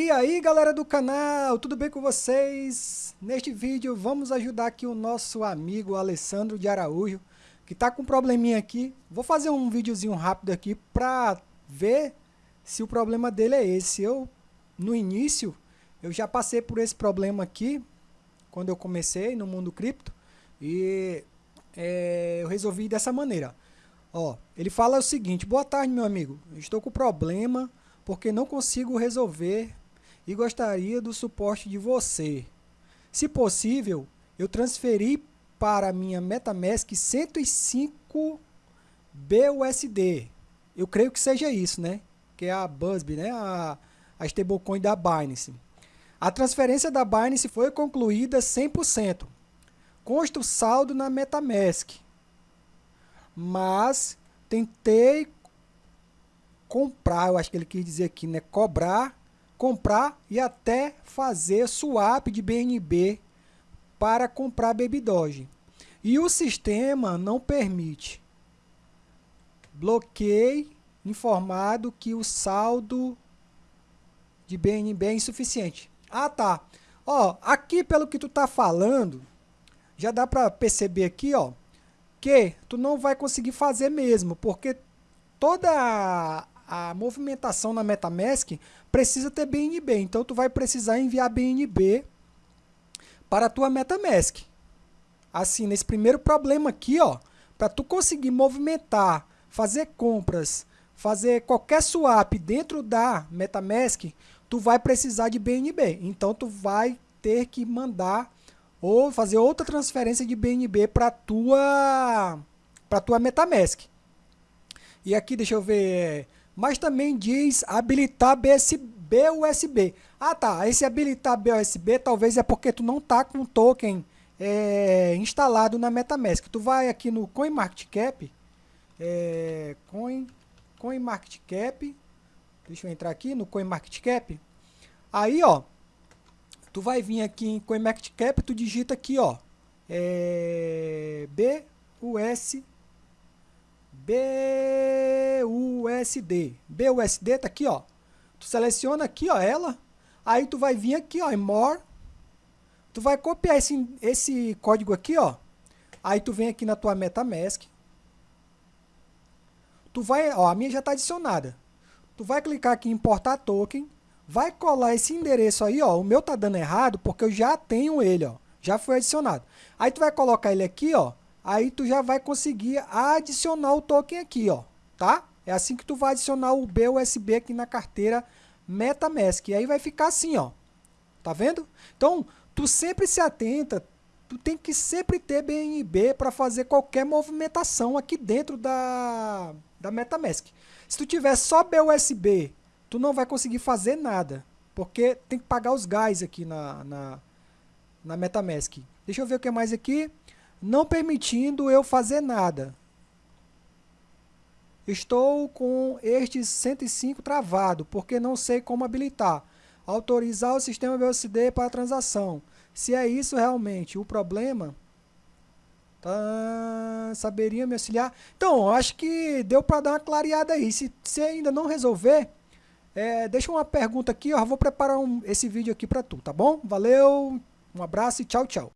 E aí galera do canal, tudo bem com vocês? Neste vídeo vamos ajudar aqui o nosso amigo Alessandro de Araújo Que tá com um probleminha aqui. Vou fazer um videozinho rápido aqui pra ver se o problema dele é esse. Eu, no início, eu já passei por esse problema aqui Quando eu comecei no mundo cripto E é, eu resolvi dessa maneira. Ó, ele fala o seguinte, boa tarde meu amigo, estou com problema porque não consigo resolver e gostaria do suporte de você. Se possível, eu transferi para minha MetaMask 105 BUSD. Eu creio que seja isso, né? Que é a BUSB, né? A, a stablecoin da Binance. A transferência da Binance foi concluída 100%. Consta o saldo na MetaMask. Mas tentei comprar, eu acho que ele quis dizer aqui, né? Cobrar, comprar e até fazer swap de BNB para comprar Baby Doge. E o sistema não permite. Bloqueei informado que o saldo de BNB é insuficiente. Ah, tá. Ó, aqui pelo que tu tá falando, já dá para perceber aqui, ó, que tu não vai conseguir fazer mesmo, porque toda a movimentação na MetaMask precisa ter BNB. Então, tu vai precisar enviar BNB para a tua MetaMask. Assim, nesse primeiro problema aqui, ó, para tu conseguir movimentar, fazer compras, fazer qualquer swap dentro da MetaMask, tu vai precisar de BNB. Então, tu vai ter que mandar ou fazer outra transferência de BNB para tua para tua MetaMask. E aqui, deixa eu ver, mas também diz habilitar BSB USB. Ah tá, esse habilitar BUSB talvez é porque tu não tá com o token é, instalado na MetaMask. Tu vai aqui no CoinMarketCap, é, Coin, CoinMarketCap, deixa eu entrar aqui no CoinMarketCap. Aí ó, tu vai vir aqui em CoinMarketCap, tu digita aqui ó, é, BUSB BUSD. BUSD tá aqui, ó. Tu seleciona aqui, ó, ela. Aí tu vai vir aqui, ó, em More. Tu vai copiar esse, esse código aqui, ó. Aí tu vem aqui na tua MetaMask. Tu vai, ó, a minha já tá adicionada. Tu vai clicar aqui em importar token. Vai colar esse endereço aí, ó. O meu tá dando errado porque eu já tenho ele, ó. Já foi adicionado. Aí tu vai colocar ele aqui, ó aí tu já vai conseguir adicionar o token aqui, ó, tá? É assim que tu vai adicionar o BUSB aqui na carteira MetaMask. E aí vai ficar assim, ó. Tá vendo? Então, tu sempre se atenta, tu tem que sempre ter BNB para fazer qualquer movimentação aqui dentro da, da MetaMask. Se tu tiver só BUSB, tu não vai conseguir fazer nada, porque tem que pagar os gás aqui na, na, na MetaMask. Deixa eu ver o que mais aqui não permitindo eu fazer nada. Estou com este 105 travado, porque não sei como habilitar. Autorizar o sistema BUSD para transação. Se é isso realmente o problema, tá, saberia me auxiliar? Então, acho que deu para dar uma clareada aí. Se você ainda não resolver, é, deixa uma pergunta aqui, eu vou preparar um, esse vídeo aqui para tu, tá bom? Valeu, um abraço e tchau, tchau.